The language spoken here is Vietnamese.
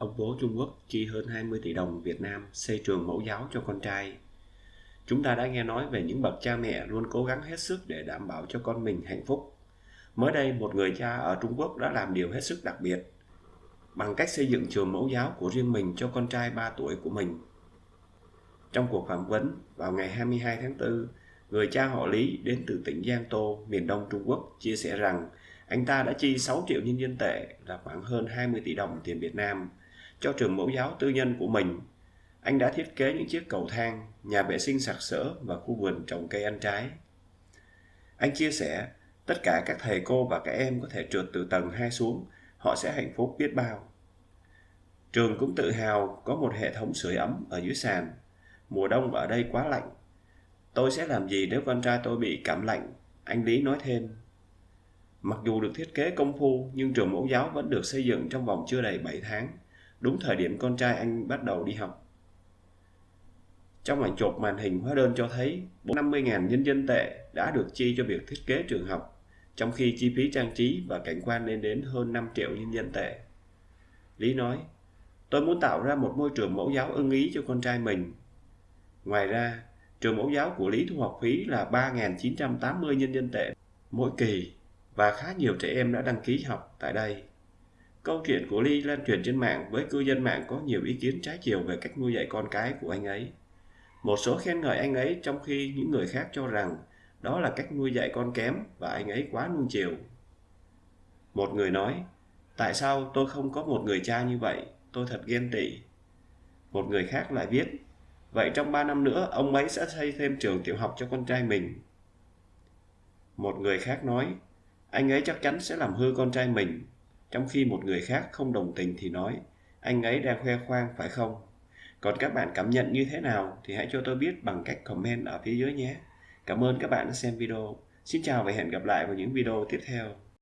ông bố Trung Quốc chi hơn 20 tỷ đồng Việt Nam xây trường mẫu giáo cho con trai. Chúng ta đã nghe nói về những bậc cha mẹ luôn cố gắng hết sức để đảm bảo cho con mình hạnh phúc. Mới đây, một người cha ở Trung Quốc đã làm điều hết sức đặc biệt bằng cách xây dựng trường mẫu giáo của riêng mình cho con trai 3 tuổi của mình. Trong cuộc phỏng vấn vào ngày 22 tháng 4, người cha họ Lý đến từ tỉnh Giang Tô, miền đông Trung Quốc chia sẻ rằng anh ta đã chi 6 triệu nhân dân tệ là khoảng hơn 20 tỷ đồng tiền Việt Nam cho trường mẫu giáo tư nhân của mình. Anh đã thiết kế những chiếc cầu thang, nhà vệ sinh sạc sỡ và khu vườn trồng cây ăn trái. Anh chia sẻ, tất cả các thầy cô và các em có thể trượt từ tầng 2 xuống, họ sẽ hạnh phúc biết bao. Trường cũng tự hào có một hệ thống sưởi ấm ở dưới sàn. Mùa đông ở đây quá lạnh. Tôi sẽ làm gì nếu con trai tôi bị cảm lạnh? Anh Lý nói thêm. Mặc dù được thiết kế công phu, nhưng trường mẫu giáo vẫn được xây dựng trong vòng chưa đầy 7 tháng, đúng thời điểm con trai anh bắt đầu đi học. Trong ảnh chụp màn hình hóa đơn cho thấy 50.000 nhân dân tệ đã được chi cho việc thiết kế trường học, trong khi chi phí trang trí và cảnh quan lên đến hơn 5 triệu nhân dân tệ. Lý nói, tôi muốn tạo ra một môi trường mẫu giáo ưng ý cho con trai mình. Ngoài ra, trường mẫu giáo của Lý thu học phí là 3.980 nhân dân tệ mỗi kỳ và khá nhiều trẻ em đã đăng ký học tại đây. Câu chuyện của Ly lan truyền trên mạng với cư dân mạng có nhiều ý kiến trái chiều về cách nuôi dạy con cái của anh ấy. Một số khen ngợi anh ấy trong khi những người khác cho rằng đó là cách nuôi dạy con kém và anh ấy quá nuông chiều. Một người nói, tại sao tôi không có một người cha như vậy, tôi thật ghen tị. Một người khác lại viết, vậy trong 3 năm nữa ông ấy sẽ xây thêm trường tiểu học cho con trai mình. Một người khác nói, anh ấy chắc chắn sẽ làm hư con trai mình. Trong khi một người khác không đồng tình thì nói, anh ấy đang khoe khoang phải không? Còn các bạn cảm nhận như thế nào thì hãy cho tôi biết bằng cách comment ở phía dưới nhé. Cảm ơn các bạn đã xem video. Xin chào và hẹn gặp lại vào những video tiếp theo.